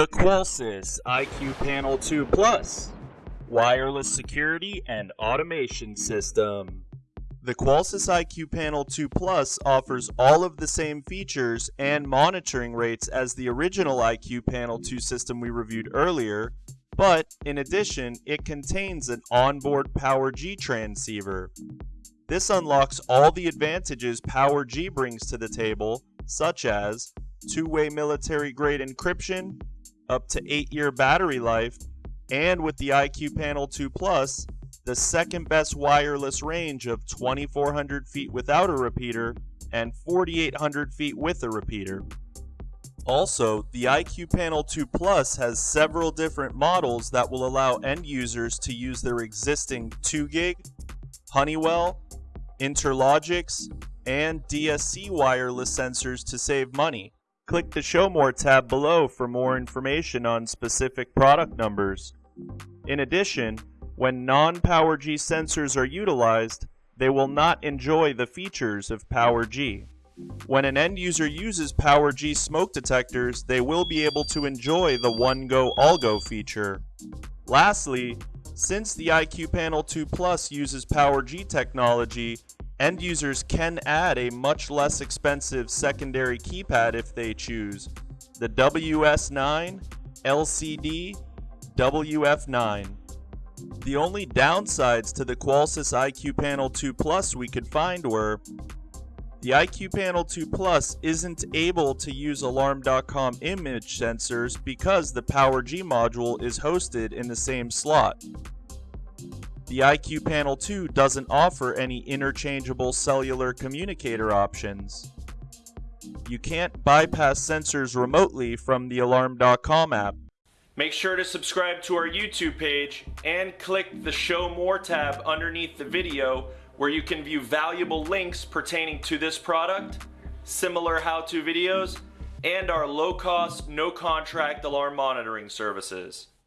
The Qolsys IQ Panel 2 Plus Wireless Security and Automation System. The Qolsys IQ Panel 2 Plus offers all of the same features and monitoring rates as the original IQ Panel 2 system we reviewed earlier, but in addition, it contains an onboard PowerG transceiver. This unlocks all the advantages PowerG brings to the table, such as two-way military-grade encryption, up to 8-year battery life, and with the IQ Panel 2 Plus, the second best wireless range of 2400 feet without a repeater and 4800 feet with a repeater. Also, the IQ Panel 2 Plus has several different models that will allow end users to use their existing 2GIG, Honeywell, Interlogix, and DSC wireless sensors to save money. Click the Show More tab below for more information on specific product numbers. In addition, when non-PowerG sensors are utilized, they will not enjoy the features of PowerG. When an end user uses PowerG smoke detectors, they will be able to enjoy the One Go All Go feature. Lastly, since the IQ Panel 2 Plus uses PowerG technology, end users can add a much less expensive secondary keypad if they choose, the WS9 LCD WF9. The only downsides to the Qolsys IQ Panel 2 Plus we could find were the IQ Panel 2 Plus isn't able to use Alarm.com image sensors because the PowerG module is hosted in the same slot. The IQ Panel 2 doesn't offer any interchangeable cellular communicator options. You can't bypass sensors remotely from the Alarm.com app. Make sure to subscribe to our YouTube page and click the Show More tab underneath the video where you can view valuable links pertaining to this product, similar how-to videos, and our low-cost, no-contract alarm monitoring services.